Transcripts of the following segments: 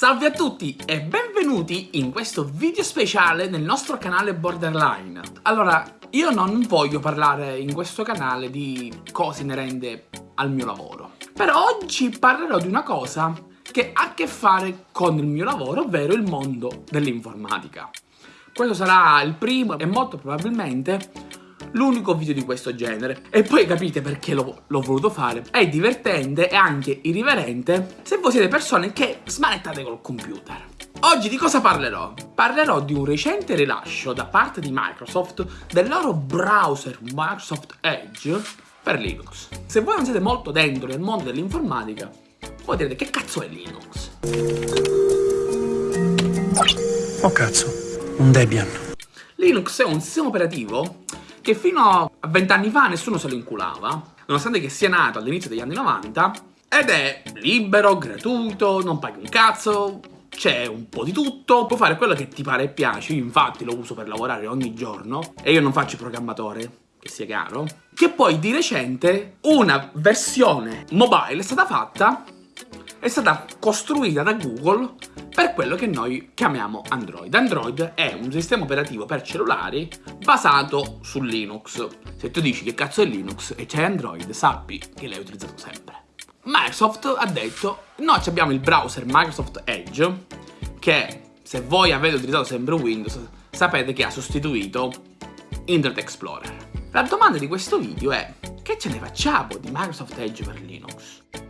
Salve a tutti e benvenuti in questo video speciale nel nostro canale Borderline. Allora, io non voglio parlare in questo canale di cose inerenti al mio lavoro. Però oggi parlerò di una cosa che ha a che fare con il mio lavoro, ovvero il mondo dell'informatica. Questo sarà il primo e molto probabilmente l'unico video di questo genere. E poi capite perché l'ho voluto fare. È divertente e anche irriverente se voi siete persone che smanettate col computer. Oggi di cosa parlerò? Parlerò di un recente rilascio da parte di Microsoft del loro browser Microsoft Edge per Linux. Se voi non siete molto dentro nel mondo dell'informatica, voi direte che cazzo è Linux? Oh cazzo, un Debian. Linux è un sistema operativo che fino a vent'anni fa nessuno se lo inculava, nonostante che sia nato all'inizio degli anni 90, ed è libero, gratuito, non paghi un cazzo, c'è un po' di tutto, puoi fare quello che ti pare e piace, io infatti lo uso per lavorare ogni giorno, e io non faccio il programmatore, che sia chiaro, che poi di recente una versione mobile è stata fatta, è stata costruita da Google per quello che noi chiamiamo Android. Android è un sistema operativo per cellulari basato su Linux. Se tu dici che cazzo è Linux e c'è Android, sappi che l'hai utilizzato sempre. Microsoft ha detto, noi abbiamo il browser Microsoft Edge, che se voi avete utilizzato sempre Windows, sapete che ha sostituito Internet Explorer. La domanda di questo video è, che ce ne facciamo di Microsoft Edge per Linux?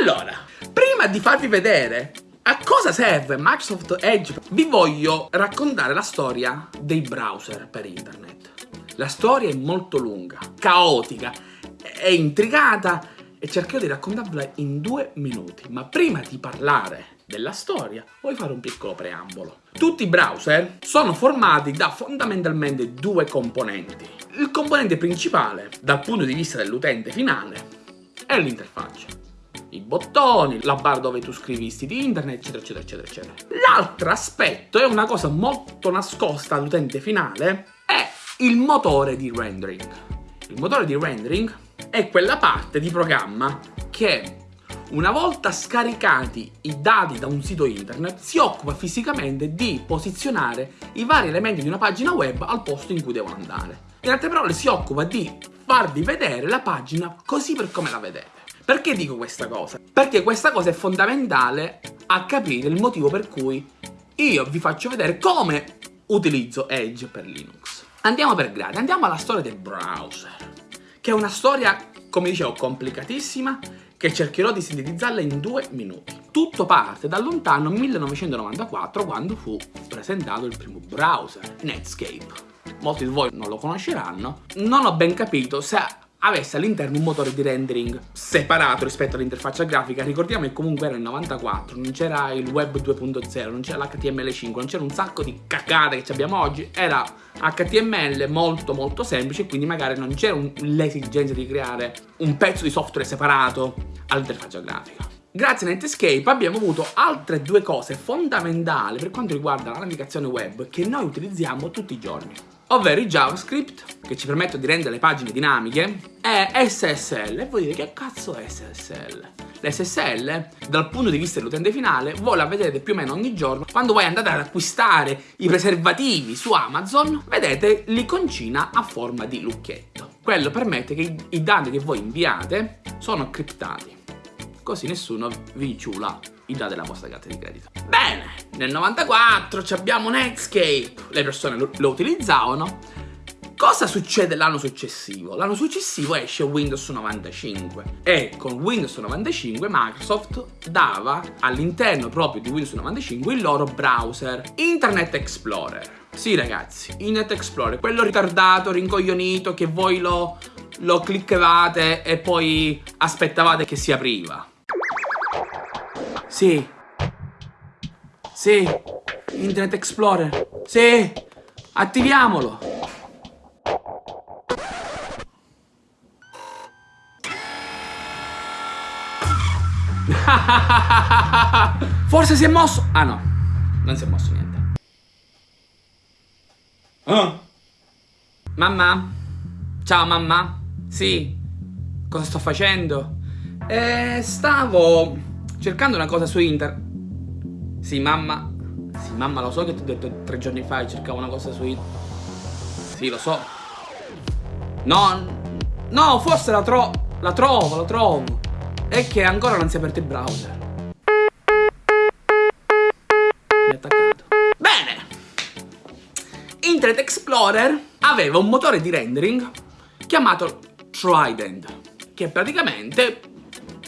Allora, prima di farvi vedere a cosa serve Microsoft Edge, vi voglio raccontare la storia dei browser per internet. La storia è molto lunga, caotica, è intricata e cercherò di raccontarvela in due minuti. Ma prima di parlare della storia, voglio fare un piccolo preambolo. Tutti i browser sono formati da fondamentalmente due componenti. Il componente principale, dal punto di vista dell'utente finale, è l'interfaccia i bottoni, la bar dove tu scrivi i siti internet, eccetera, eccetera, eccetera, eccetera. L'altro aspetto è una cosa molto nascosta all'utente finale, è il motore di rendering. Il motore di rendering è quella parte di programma che una volta scaricati i dati da un sito internet si occupa fisicamente di posizionare i vari elementi di una pagina web al posto in cui devono andare. In altre parole si occupa di farvi vedere la pagina così per come la vedete. Perché dico questa cosa? Perché questa cosa è fondamentale a capire il motivo per cui io vi faccio vedere come utilizzo Edge per Linux. Andiamo per gradi, andiamo alla storia del browser, che è una storia, come dicevo, complicatissima, che cercherò di sintetizzarla in due minuti. Tutto parte dal lontano 1994, quando fu presentato il primo browser, Netscape. Molti di voi non lo conosceranno. Non ho ben capito se avesse all'interno un motore di rendering separato rispetto all'interfaccia grafica. Ricordiamo che comunque era il 94 non c'era il web 2.0 non c'era l'HTML5 non c'era un sacco di cacate che abbiamo oggi. Era HTML molto molto semplice quindi magari non c'era l'esigenza di creare un pezzo di software separato all'interfaccia grafica. Grazie a Netscape abbiamo avuto altre due cose fondamentali per quanto riguarda la navigazione web che noi utilizziamo tutti i giorni ovvero il JavaScript che ci permette di rendere le pagine dinamiche e SSL e voi dite che cazzo è SSL? L'SSL dal punto di vista dell'utente finale voi la vedete più o meno ogni giorno. Quando voi andate ad acquistare i preservativi su Amazon vedete l'iconcina a forma di lucchetto. Quello permette che i dati che voi inviate sono criptati. Così nessuno vi ciula i dati della vostra carta di credito. Bene, nel 94 abbiamo Netscape, le persone lo, lo utilizzavano. Cosa succede l'anno successivo? L'anno successivo esce Windows 95 e con Windows 95 Microsoft dava all'interno proprio di Windows 95 il loro browser Internet Explorer. Sì ragazzi, Internet Explorer, quello ritardato, rincoglionito che voi lo, lo cliccavate e poi aspettavate che si apriva. Sì. Sì. Internet Explorer. Sì. Attiviamolo. Forse si è mosso. Ah no. Non si è mosso niente. Oh. Mamma? Ciao mamma? Sì. cosa sto facendo? Eh, stavo cercando una cosa su internet. Sì, mamma. Sì, mamma, lo so che ti ho detto tre giorni fa che cercavo una cosa su internet. Sì, lo so. No, no, forse la, tro la trovo, la trovo. È che ancora non si è aperto il browser. Mi ha attaccato. Bene. Internet Explorer aveva un motore di rendering chiamato Trident, che praticamente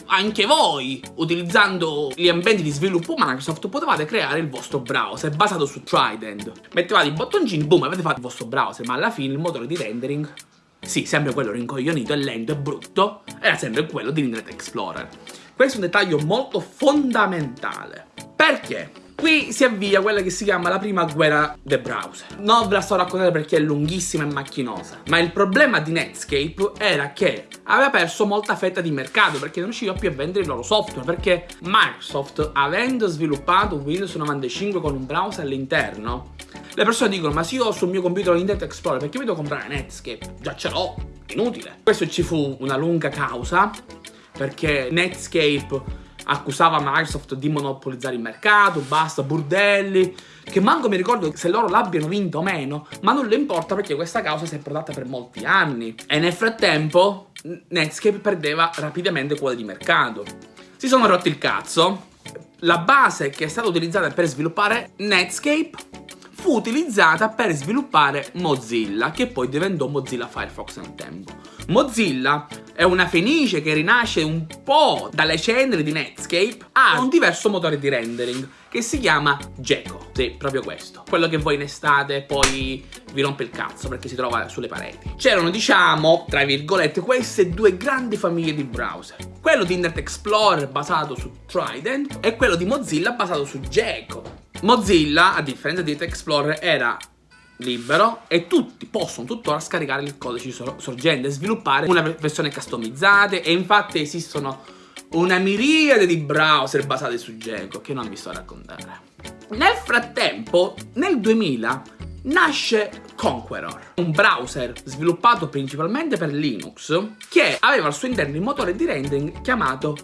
anche voi, utilizzando gli ambienti di sviluppo Microsoft, potevate creare il vostro browser basato su Trident. Mettevate i bottoncini, boom, avete fatto il vostro browser, ma alla fine il motore di rendering, sì, sempre quello rincoglionito e lento e brutto, era sempre quello di Internet Explorer. Questo è un dettaglio molto fondamentale. Perché? Qui si avvia quella che si chiama la prima guerra del browser. Non ve la sto raccontando perché è lunghissima e macchinosa, ma il problema di Netscape era che aveva perso molta fetta di mercato perché non riusciva più a vendere il loro software, perché Microsoft, avendo sviluppato Windows 95 con un browser all'interno, le persone dicono ma se io ho sul mio computer Internet Explorer perché mi devo comprare Netscape? Già ce l'ho, inutile. Questo ci fu una lunga causa perché Netscape accusava Microsoft di monopolizzare il mercato, basta, burdelli, che manco mi ricordo se loro l'abbiano vinto o meno, ma non le importa perché questa causa si è protratta per molti anni. E nel frattempo Netscape perdeva rapidamente quota di mercato. Si sono rotti il cazzo, la base che è stata utilizzata per sviluppare Netscape fu utilizzata per sviluppare Mozilla, che poi diventò Mozilla Firefox nel tempo. Mozilla è una fenice che rinasce un po' dalle ceneri di Netscape, ha un diverso motore di rendering che si chiama Gecko. Sì, proprio questo. Quello che voi in estate poi vi rompe il cazzo perché si trova sulle pareti. C'erano, diciamo, tra virgolette, queste due grandi famiglie di browser. Quello di Internet Explorer basato su Trident e quello di Mozilla basato su Gecko. Mozilla, a differenza di Internet Explorer, era libero e tutti possono tuttora scaricare il codice sorgente e sviluppare una versione customizzata e infatti esistono una miriade di browser basati su Django che non vi sto a raccontare. Nel frattempo, nel 2000, nasce Conqueror, un browser sviluppato principalmente per Linux che aveva al suo interno il motore di rendering chiamato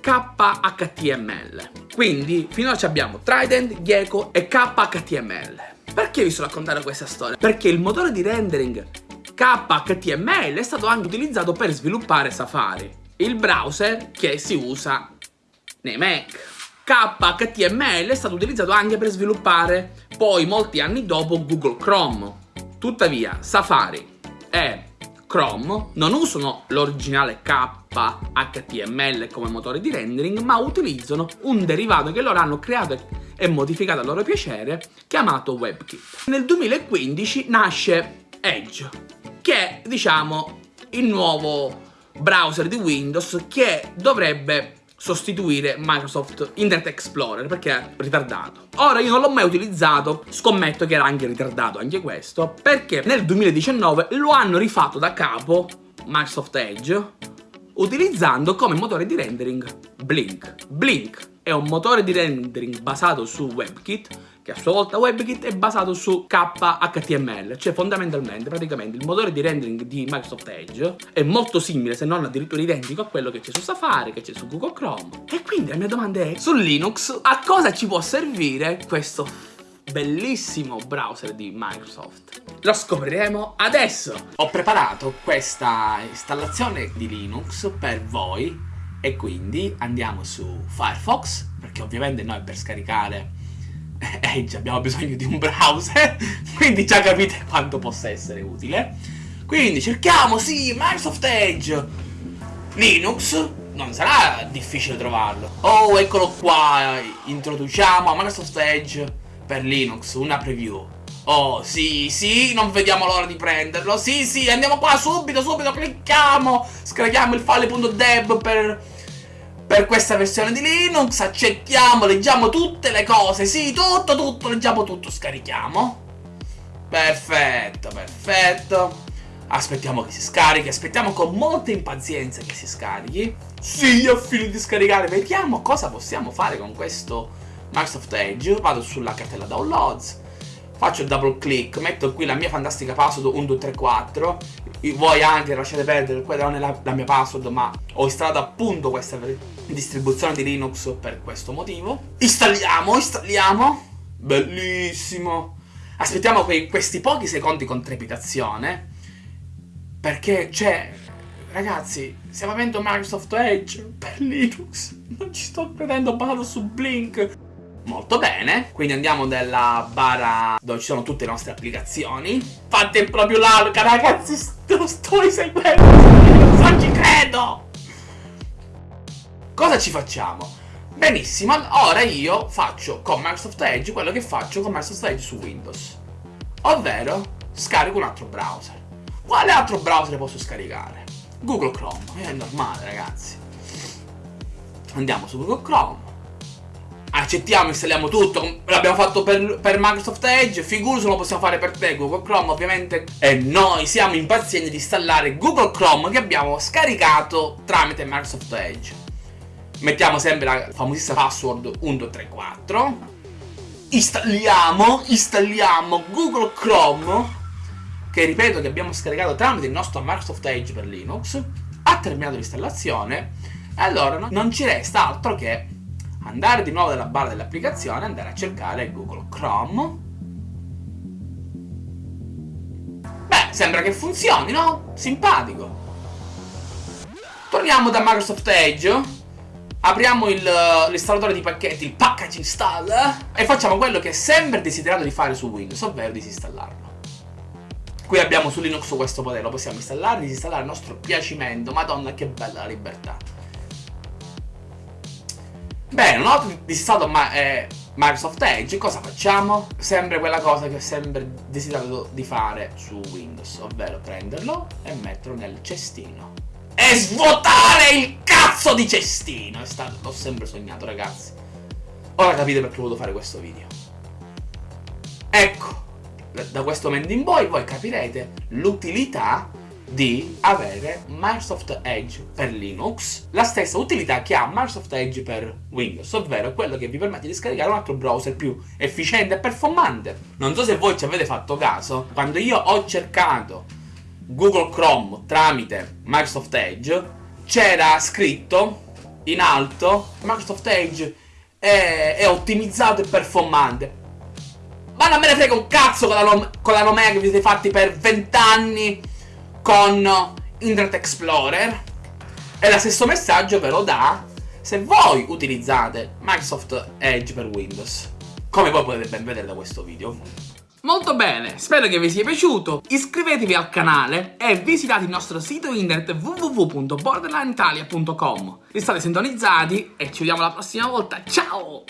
KHTML. Quindi finora abbiamo Trident, Gecko e KHTML. Perché vi sto raccontando questa storia? Perché il motore di rendering KHTML è stato anche utilizzato per sviluppare Safari, il browser che si usa nei Mac. KHTML è stato utilizzato anche per sviluppare poi molti anni dopo Google Chrome. Tuttavia Safari e Chrome non usano l'originale KHTML come motore di rendering ma utilizzano un derivato che loro hanno creato e modificato a loro piacere, chiamato WebKit. Nel 2015 nasce Edge, che è, diciamo, il nuovo browser di Windows che dovrebbe sostituire Microsoft Internet Explorer perché è ritardato. Ora io non l'ho mai utilizzato, scommetto che era anche ritardato anche questo, perché nel 2019 lo hanno rifatto da capo Microsoft Edge utilizzando come motore di rendering Blink. Blink è un motore di rendering basato su WebKit che a sua volta WebKit è basato su KHTML, cioè fondamentalmente, praticamente, il motore di rendering di Microsoft Edge è molto simile, se non addirittura identico a quello che c'è su Safari, che c'è su Google Chrome. E quindi la mia domanda è, su Linux, a cosa ci può servire questo bellissimo browser di Microsoft? Lo scopriremo adesso! Ho preparato questa installazione di Linux per voi e quindi andiamo su Firefox, perché ovviamente noi per scaricare Edge abbiamo bisogno di un browser, quindi già capite quanto possa essere utile. Quindi cerchiamo, sì, Microsoft Edge, Linux, non sarà difficile trovarlo. Oh, eccolo qua, introduciamo a Microsoft Edge per Linux, una preview. Oh, sì, sì, non vediamo l'ora di prenderlo. Sì, sì, andiamo qua subito, subito, clicchiamo. Scarichiamo il file.deb per, per questa versione di Linux. Accettiamo, leggiamo tutte le cose. Sì, tutto, tutto, leggiamo tutto, scarichiamo. Perfetto, perfetto. Aspettiamo che si scarichi, aspettiamo con molta impazienza che si scarichi. Sì, ho finito di scaricare. Vediamo cosa possiamo fare con questo Microsoft Edge. Vado sulla cartella downloads faccio il double click, metto qui la mia fantastica password 1234, voi anche lasciate perdere, quella non è la, la mia password, ma ho installato appunto questa distribuzione di Linux per questo motivo. Installiamo, installiamo. Bellissimo. Aspettiamo quei, questi pochi secondi con trepidazione. Perché c'è... Ragazzi, stiamo avendo Microsoft Edge per Linux. Non ci sto credendo, ho basato su Blink. Molto bene, quindi andiamo nella bara dove ci sono tutte le nostre applicazioni. Fate proprio l'arca, ragazzi, lo sto seguendo, non ci credo! Cosa ci facciamo? Benissimo, ora io faccio con Microsoft Edge quello che faccio con Microsoft Edge su Windows. Ovvero, scarico un altro browser. Quale altro browser posso scaricare? Google Chrome, è normale ragazzi. Andiamo su Google Chrome accettiamo, installiamo tutto, l'abbiamo fatto per, per, Microsoft Edge, figurati lo possiamo fare per te, Google Chrome ovviamente. E noi siamo impazienti di installare Google Chrome che abbiamo scaricato tramite Microsoft Edge. Mettiamo sempre la famosissima password 1234. Installiamo, installiamo Google Chrome, che ripeto che abbiamo scaricato tramite il nostro Microsoft Edge per Linux. Ha terminato l'installazione, e allora non ci resta altro che andare di nuovo nella barra dell'applicazione, andare a cercare Google Chrome. Beh, sembra che funzioni, no? Simpatico. Torniamo da Microsoft Edge, apriamo l'installatore di pacchetti, il package installer, e facciamo quello che è sempre desiderato di fare su Windows, ovvero disinstallarlo. Qui abbiamo su Linux questo potere, lo possiamo installare, disinstallare a nostro piacimento, madonna che bella la libertà. Bene, una volta disinstallato ma, eh, Microsoft Edge, cosa facciamo? Sempre quella cosa che ho sempre desiderato di fare su Windows, ovvero prenderlo e metterlo nel cestino. E svuotare il cazzo di cestino! L'ho sempre sognato, ragazzi. Ora capite perché ho voluto fare questo video. Ecco, da questo momento in poi voi capirete l'utilità di avere Microsoft Edge per Linux, la stessa utilità che ha Microsoft Edge per Windows, ovvero quello che vi permette di scaricare un altro browser più efficiente e performante. Non so se voi ci avete fatto caso, quando io ho cercato Google Chrome tramite Microsoft Edge, c'era scritto in alto Microsoft Edge è, è ottimizzato e performante. Ma non me ne frega un cazzo con la, con la nomea che vi siete fatti per 20 anni con Internet Explorer. E lo stesso messaggio ve lo dà se voi utilizzate Microsoft Edge per Windows. Come voi potete ben vedere da questo video. Molto bene, spero che vi sia piaciuto, iscrivetevi al canale e visitate il nostro sito internet www.borderlineitalia.com State sintonizzati e ci vediamo la prossima volta, ciao!